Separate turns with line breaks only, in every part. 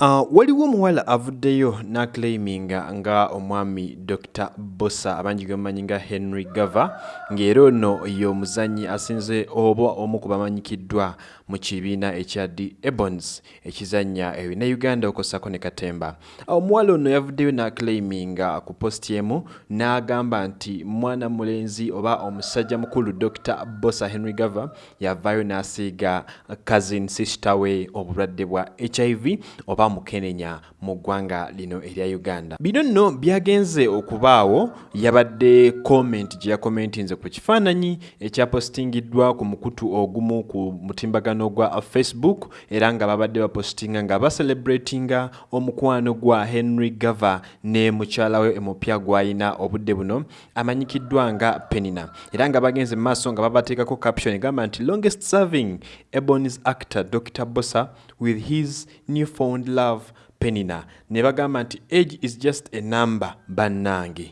Uh, waliwo omuwala avuddeyo n'aclaiminga nga omwami dr bosa abangi gemumanyi nga henry gava ng'era ono ye omuzanyi asinze oba omu ku bamanyikiddwa mu kibiina ekya d ebons ekizannya ebinauganda okosako ne katemba. Omuwala ono yavuddeyo n'aclaiminga ku posti emu n'agamba nti mwana mulenzi oba omusajja mukulu dr bosa henry gava yavaayo n'asiiga cousin sister we obulwadde bwa hiv oba mukenenya mu ggwanga lino erya uganda. Bino nno byagenze okubaawo yabadde comment gye yakomentinze ku kifaananyi ekyapostingiddwa ku mukutu ogumu ku mutimbagano gwa facebook era nga babadde bapostinga nga bacelebratinga omukwano gwa henry gava ne mukyala we emupya gw'ayina obudde buno amanyikiddwa nga penina. Era nga bagenze mu maaso nga babateekako caption egamba nti longest serving ebonis actor dr bosa with his newfound love penina. Ne bagamba nti age is just a number bannange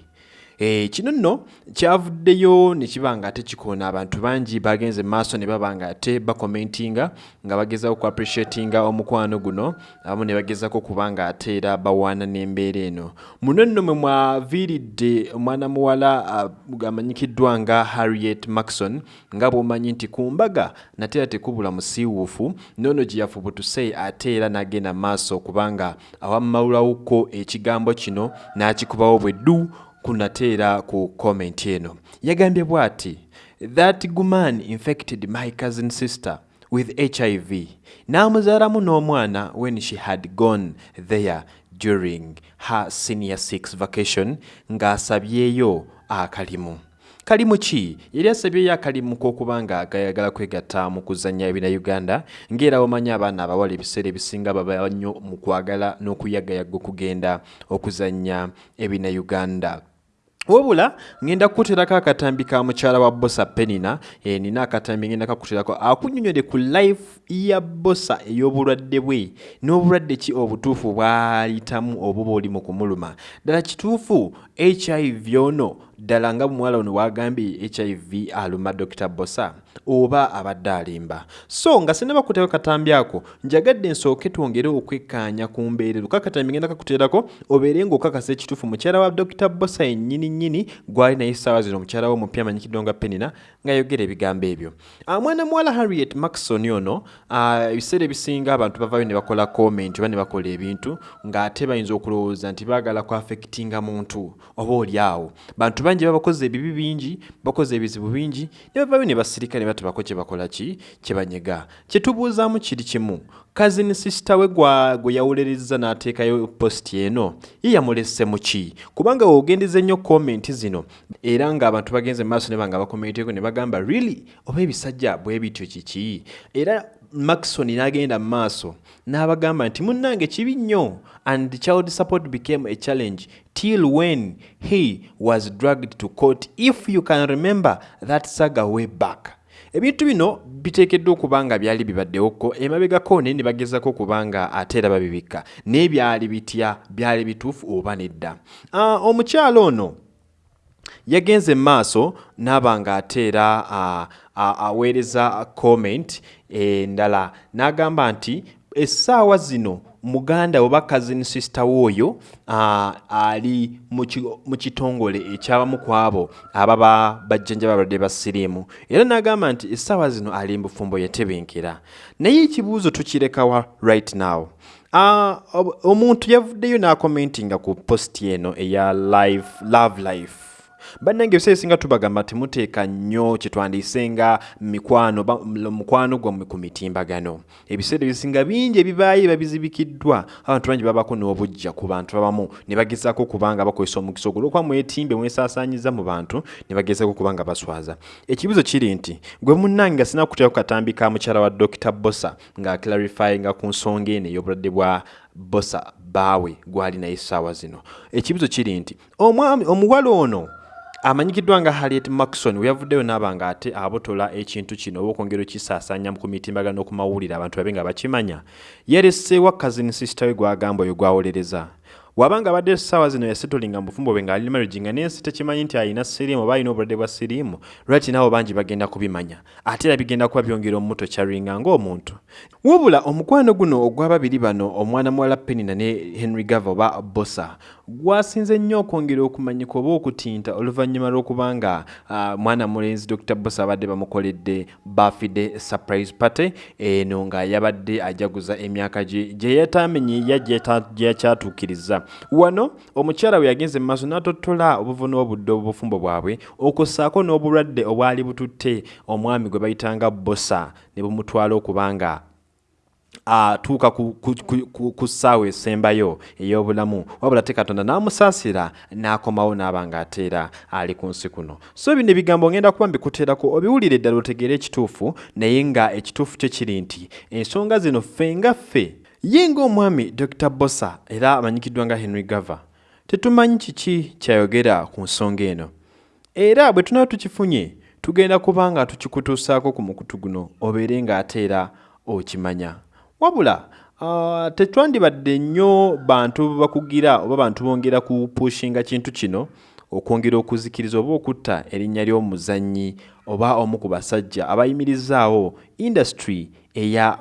kino nno kyavuddeyo ne kiba nga ate kikoona abantu bangi bagenze maaso ne baba nga ate bakomentinga nga bagezako ku appreciatinga omukwano guno abamu ne bagezako kuba nga ate era bawaana n'embeera eno. Muno nno mwe mwaviiridde omwana muwala uh, amanyikiddwa nga harriet maxon nga bw'omanyi nti ku mbaga nate era tekubula musiiwuufu noono gye yafubutuse ate era n'agenda maaso kubanga awamawulawuko ekigambo kino n'akikubawo bwe ddu kunateera ku comment eno. Yagambye bw'ati that guman infected my cousin sister with hiv n'amuzaalamu n'omwana when she had gone there during her senior six vacation ng'asabyeyo akalimu. Kalimu ki? Yali asabyeyo akalimu k'okuba nga gayagala kwegatta mu kuzannya ebina uganda ng'era bamanyi abaana abawala ebiseera ebisinga baba nnyo mu kwagala n'okuyagayaga okugenda okuzannya ebina uganda wabula ngenda kukuterako akatambi ka mukyala wa bosa penina e, nina akatambi ngenda kakuterako akunyonyode ku life ya bosa ey'obulwadde bwe. N'obulwadde ki obutuufu bwayitamu obuba oli mu kumuluma? Ddala kituufu hiv ono ddala nga muwala ono wagambye hiv aluma dr bosa oba abadde alimba. So nga sinaba kuteeko katambi ako njagadde nsooke twongere okwekkaanya ku mbeerero. Kakatambi ngenda kakuteerako obeere ng'okakasa ekituufu. Mukyala wa dr bosa yennyini nnyini gwali naye essaawa zino. Omukyala we omupya amanyikiddwa nga penina ng'ayogera ebigambo ebyo. Mwana muwala harriet maxon ono ebiseera ebisinga abantu bavaayo ne bakola comment oba ne bakola ebintu ng'ate bayinza okulowooza nti baagala ku affectinga muntu oba oli awo. Bantu bangi baba bakoze ebibi bingi bakoze ebizibu bingi ne bavaayo ne basirika ne batebako kye bakola ki? Kye banyega. Kye tubuuzaamu kiri kimu. Kazini sisita we gwe yawulereza n'ateekayo positi eno. Ye yamulese mu ki? Kubanga weogendeza ennyo komenti zino era ng'abantu bagenze mu maaso ne banga bakomenteko ne bagamba really? Oba ebisajja bwe bityo kiki? Era maxon n'agenda mu maaso n'abagamba nti munnange kibi nnyo. And child support became a challenge till when he was dragged to court. If you can remember that saga way back. Ebintu bino biteekeddwa okuba nga byali bibaddewoko emabegako naye ne bagezako okuba nga ate era babibikka. Naye byali bitya? Byali bituufu oba nedda? Uh, omukyalo ono yagenze maaso n'aba nga ate era aweereza comment endala n'agamba nti essaawa zino muganda oba cousin sister wooyo ali mu kitongole ekyabamu ku abo ababa bajjanjaba abalwadde ba siriimu. Era n'agamba nti essaawa zino ali mbufumbo yatebenkera naye ekibuuzo tukirekawa right now? Omuntu yavuddeyo n'akomentinga ku posti eno eya live love life bannange ebiseera ebisinga tubagamba temuteeka nnyo kyetwandiise nga mikwano mukwano gwammwe ku mitimbagano ebiseera ebisinga bingi ebibaayo babizibikiddwa. Abantu bangi babako n'obujja ku bantu abamu. Ne bagezaako okubanga bakozesa omukisa ogwo. Olwokuba mwetimbe mwesaasaanyiza mu bantu ne bagezaako okubanga baswaza. Ekibuzo kiri nti gwe munnange nga sina kuteeko katambi ka mukyala wa dr bosa ng'aclarifyinga ku nsonga eno ey'obulwadde bwa bosa baawe gwali naye essaawa zino. Ekibuzo kiri nti omuwala ono amanyikiddwa nga harriet maxon we yavuddeyo n'aba nga ate abotola ekintu kino oba okwongera okisaasaanya ku mitimbagano okumawulire abantu babe nga bakimanya. Yeereseewa cousin sister we gwagamba oyo gwawolereza. Wabanga abadde essaawa zino yasetolinga mu bufumbo bwe ng'ali marriage nga n'ensi tekimanyi nti alina siriimu oba alina obulwadde bwa siriimu lwaki naabo bangi bagenda kubimanya? Ate era bigenda kuba byongera omuto kyaringa ng'omuntu. Wabula omukwano guno ogw'ababiri bano omwana muwala penina ne henry gava oba bosa gwasinze nnyo okwongera okumanyika oba okutinta oluvannyuma lw'okubanga uh, mwana mulenzi dr bosa abadde bamukoledde bafide surprise party eno nga yabadde ajaguza emyaka gye gye yatamenye ya gyeyakyatuukiriza wano omukyala we yagenze mu maaso n'atottola obuvuna obudde obufumbo bwabwe okussaako n'obulwadde obwali bututte omwami gwe bayitanga bosa ne bumutwala okubanga atuuka ku ssaawa esembayo ey'obulamu. Wabula te katonda n'amusaasira n'akomawo n'aba nga ateera ali ku nsi kuno. So bino ebigambo ngenda kuba mbikuteerako obiwulire eddala otegeere ekituufu naye nga ekituufu kyo kiri nti ensonga zino ffe nga ffe. Ye ng'omwami dr bosa era amanyikiddwa nga henry gava tetumanyi kiki kyayogera ku nsonga eno? Era bwe tunaba tukifunye tugenda kuba nga tukikutuusaako ku mukutu guno obeere ng'ate era okimanya wabula uh, tetwandibadde nnyo bantu bakugira oba bantu bongera kupushinga kintu kino okwongera okuzikiriza oba okutta erinnya ly'omuzannyi oba omu ku basajja abayimirizaawo industry eya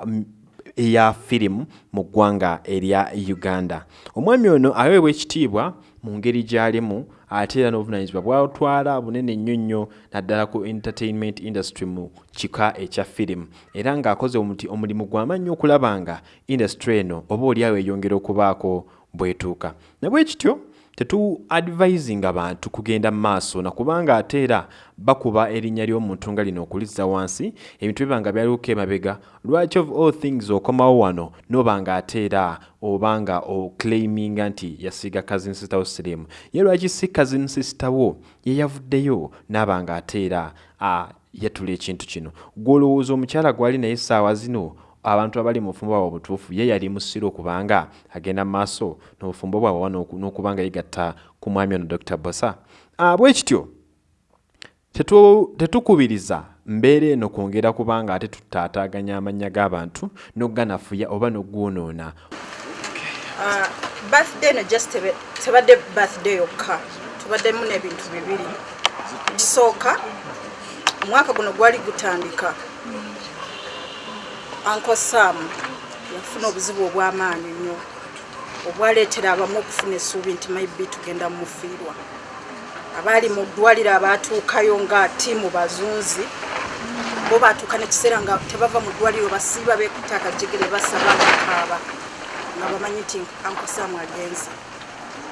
eya firimu mu ggwanga erya uganda. Omwami ono aweebwa ekitiibwa mu ngeri gy'alimu ate era n'obuvunanyizibwa bwatwala bunene nnyo nnyo naddala ku entertainment industry mu kika ekya firimu. Era ng'akoze omulimu gw'amanyi okulaba nga industry eno oba oliawo eyongera okubaako bwetuuka. Nabwe kityo tetu advisinga bantu kugenda mu maaso nakubanga ate era bakuba erinnya ly'omuntu nga lino okulizza wansi ebintu biba nga byaliuko emabega lwaki of all things okomawo wano? Noba nga ate era oba nga oclaiminga nti yasiiga cousin sister wo sirimu ye lwaki si cousin sister wo? Yeyavuddeyo naaba nga ate era yatula ekintu kino. Gwolowooza omukyala gwali naye essaawa zino abantu abali mu bufumbo bwabwe obutuufu ye yali musiro okubanga agenda mu maaso n'obufumbo bwabwe oba n'okubanga yegatta ku mwami ono dr bosa bwe kityo tetukubiriza mbeera eno kwongera kubanga ate tutaataaganya amannya g'abantu n'okuganafuya oba n'ogwonoona
birthday eno just tebadde birthday yokka. Tubaddemu n'ebintu bibiri. Kisooka omwaka guno gwali gutandika uncle sam yafuna obuzibu obw'amaanyi nnyo obwaleetera abamu okufuna essuubi nti maybe tugenda mufiirwa. Abaali mu ddwaliro abaatuukayo nga tiimu bazunzi bo baatuuka nekiseera nga tebava mu ddwaliro basiiba beekuta akajegere basaba bakaaba nga bamanyi nti uncle sam agenze.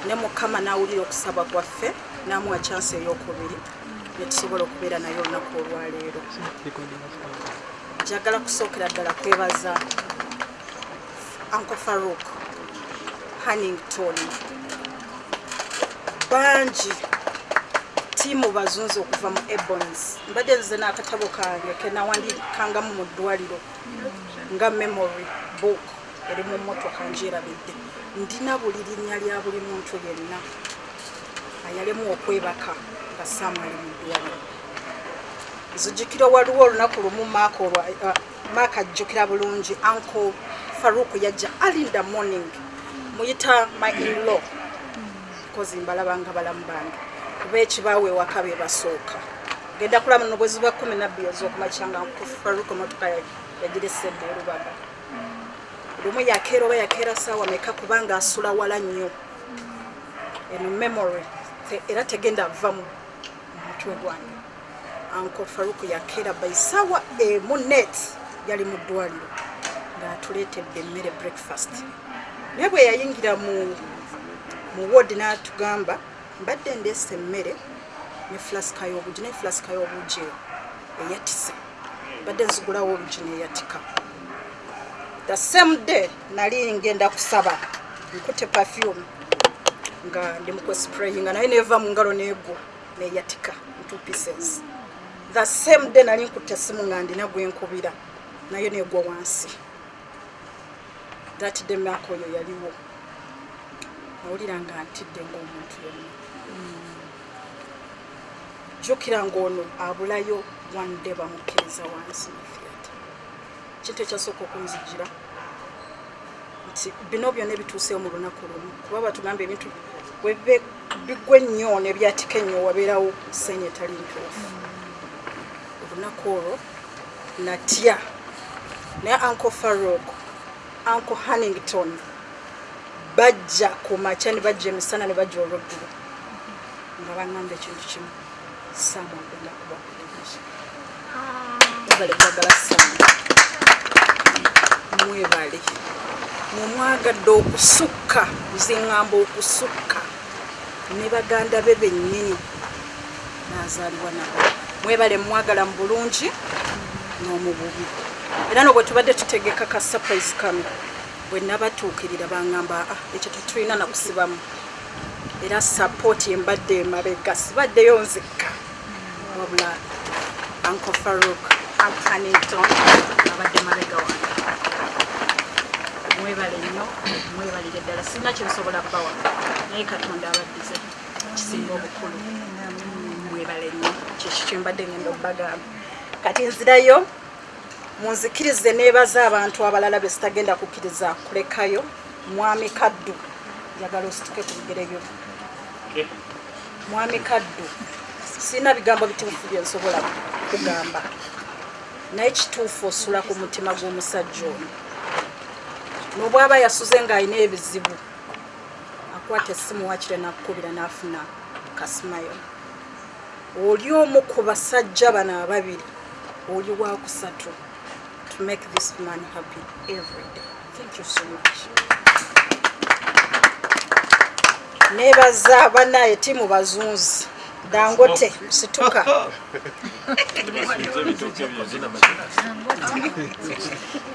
Ne mukama n'awulira okusaba kwaffe n'amuwa chansi ey'okubiri netusobola okubeera naye olunaku olwaleero njagala kusookera ddala kwebaza uncle farouk hannington bangi tiimu bazunzi okuva mu ebons mbadde nze n'akatabo kange kenawandikangamu mu ddwaliro nga memory book eri mu motoka njerabidde ndina buli linnya lya buli muntu yenna ayalemu okwebaka nga saamu ali mu ddwaliro nzijukira waliwo olunaku lumu maaka ajjukira bulungi. Uncle faruku yajja alinda morning muyita my inlaw. Kozi mbalaba nga balamu bange. Kuba ekibaawe ewaka be basooka. Genda kulaba no bwezi bwa kumi nabbiri ez'okumakyanga faruku motoka yagira esedde erubaga lumu yakeera oba yakeera saawa meka kubanga asula wala nnyo. Eno memory era tegenda ava mu mutwe gwange uncle faruku yakeera baisawa emu net yali mu ddwaliro ng'atuleetedde emmere breakfast. Naye bwe yayingira mu mu woodi n'atugamba mbadde ndeesa emmere ne flasika y'obugi naye flasika y'obugi eyo eyatise mbadde nzigulawo olugi neeyatika the same day nali ngenda kusaba nkute perfume nga ndi mukwesprayinga naye neeva mu ngalo neegwo neeyatika two pieces the same day nali nkutte essimu nga ndina gwenkubira nayo negwa wansi. That day maaka oyo yaliwo. Nawulira nga ntidde ngaomuntu yonna jjukira ngaono abulayo wande bamukkiriza wansi kintu ekyasooka okunzijira nti bino byonna ebituuseyo mu lunaku lumu kuba batugamba ebintu webe bigwa ennyo nebyatika ennyo wabeerawo senya etali ntuufu olunaku olwo natya naye uncle farok uncle hannington bajja ku makya ne bajja emisana ne bajja olweggulo nga baŋŋamba ekintu kimu saamu agenda kuba bulungi mwebale kwagala saamu mwebale mwemwagadde okusukka ziŋŋamba okusukka ne baganda be bennyini nazaalibwa nabo mwebale mwagala mu bulungi n'omububi. Era no bwe tubadde tutegeka ka surprise kano bwe nabatuukirira baŋŋamba aa ekyo tetulina nakusibamu era sapooti embadde emabega sibaddeyo nzikka wabula uncle farok antonington abadde mabega wange. Mwebale nnyo mwebalire ddala sirina kyensobola bbawa naye katonda abaddize kisinga obukulu mwebale nnyo kyekyo kyembadde ngenda obbagamba kati nzirayo munzikirize neebaza abantu abalala be sitagenda kukkiriza kulekayo. Mwami kaddu njagala osituke ku bigere byo mwami kaddu sirina bigambo bituufu bye nsobola kugamba. Naye kituufu osula ku mutima gw'omusajja ono. N'obwaba yasuze ng'alina ebizibu akwata essimu wakire nakukubira n'afuna kasimayo oli omu ku basajja bano ababiri oli wakusatu to make this man happy every day. Thank you so much. Nebaza banaye timu bazunzi. Dangote situka.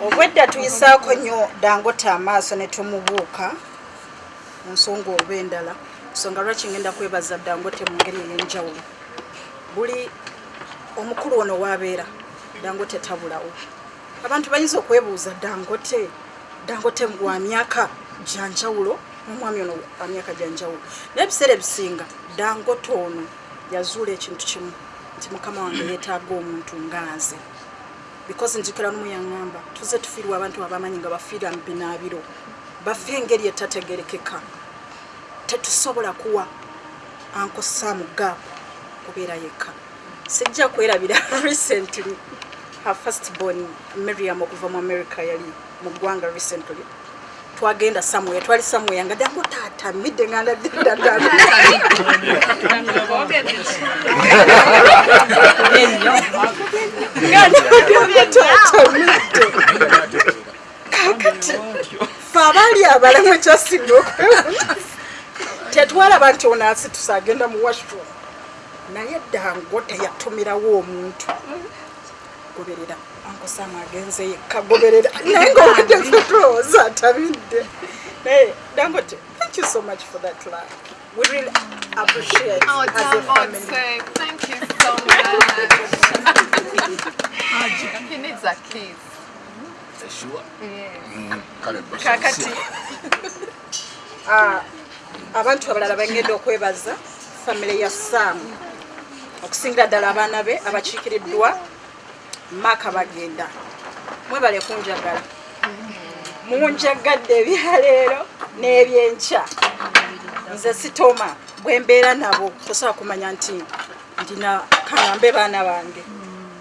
Obwedda tuyisaako nnyo dangote amaaso ne tumubuuka. Mu nsonga oba endala. Nsonga lwaki ngenda kwebaza dangote mu ngeri ey'enjawulo buli omukulu ono waabeera dangote tabulawo abantu bayinza okwebuuza dangote dangote wa myaka gyanjawulo omwami ono wa myaka gyanjawulo naye ebiseera ebisinga dangote ono yazuula ekintu kimu nti mukama wange yeetaaga omuntu nga nze because njikira nomu yaŋŋamba tuze tufiirwa abantu abamanyi nga bafiira mu binaabiro bafe engeri etategerekeka. Tetusobola kuwa ankosaamu gaapu kubeera yekka sijja kwerabira recently her first born miriam okuva mu america yali mu ggwanga recently. Twagenda samwe twali samwe nga dango tatamidde nga ndaddaddala tatamidde kakati fe abaali abalamu ekyasinga okwewuna tetwalaba nti ono asitusa agenda mu washroom naye dango teyatumirawo omuntu goberera ankosamu agenze yekka goberera. Naye ngaobudde tulowooza atabidde. Naye dangote thank you so much for that love we really appreciate
Oh,
as a family.
Dangote, thank you so much. he needs a kiss. Yes.
kakati. Ah, abantu abalala bangenda okwebaza famire ya saamu okusingira ddala abaana be abakiikiriddwa maaka bagenda. Mwebale kunjagala. Munjagadde ebyaleero n'ebyenkya. Nze sitoma bwe mbeera nabo tosobola kumanya nti ndina kaŋambe baana bange.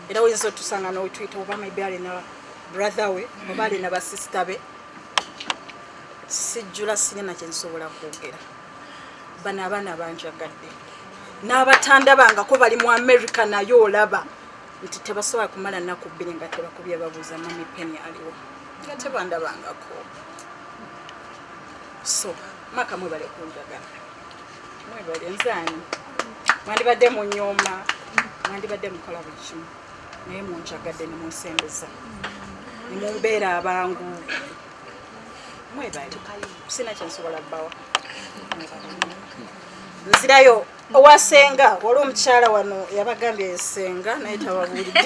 Era oyinza otusanga nowetwita oba maybe alina brother we oba alina basisita be. Sijjula sirina kyensobola kwogera. Bano abaana banjagadde n'abatandabangako bali mu america naye olaba. Nti tebasobola kumala nnaku bbiri nga tebakubye babuuza mami peni aliwo. Nga tebandabangako. So maka mwebale kunjagala. Mwebale nzaani? Mwandibadde mu nyooma mwandibadde mukola buli kimu. Naye munjagadde ne munsembeza. Ne mumbeera abangu. Mwebale. Sina kyensobola bbawa. Nzirayo owasenga wali omukyala wano yabagambye esenga naye tababuulidde